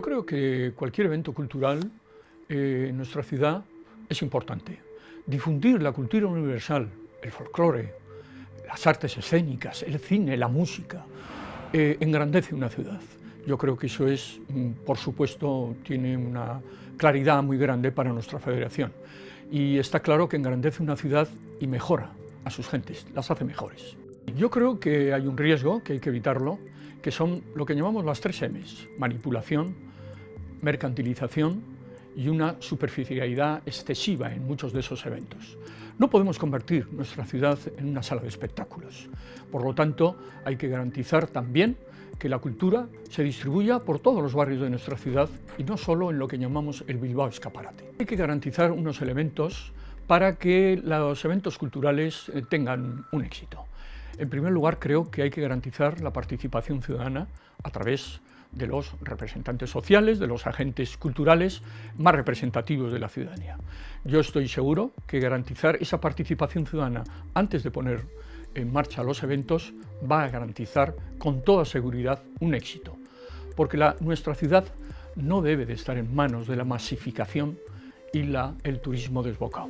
Creo que cualquier evento cultural eh, en nuestra ciudad es importante. Difundir la cultura universal, el folclore, las artes escénicas, el cine, la música, eh, engrandece una ciudad. Yo creo que eso es, mm, por supuesto, tiene una claridad muy grande para nuestra federación. Y está claro que engrandece una ciudad y mejora a sus gentes, las hace mejores. Yo creo que hay un riesgo, que hay que evitarlo, que son lo que llamamos las tres M's, manipulación, mercantilización y una superficialidad excesiva en muchos de esos eventos. No podemos convertir nuestra ciudad en una sala de espectáculos. Por lo tanto, hay que garantizar también que la cultura se distribuya por todos los barrios de nuestra ciudad y no solo en lo que llamamos el Bilbao Escaparate. Hay que garantizar unos elementos para que los eventos culturales eh, tengan un éxito. En primer lugar, creo que hay que garantizar la participación ciudadana a través de los representantes sociales, de los agentes culturales más representativos de la ciudadanía. Yo estoy seguro que garantizar esa participación ciudadana antes de poner en marcha los eventos va a garantizar con toda seguridad un éxito, porque nuestra ciudad no debe de estar en manos de la masificación y la, el turismo desbocado.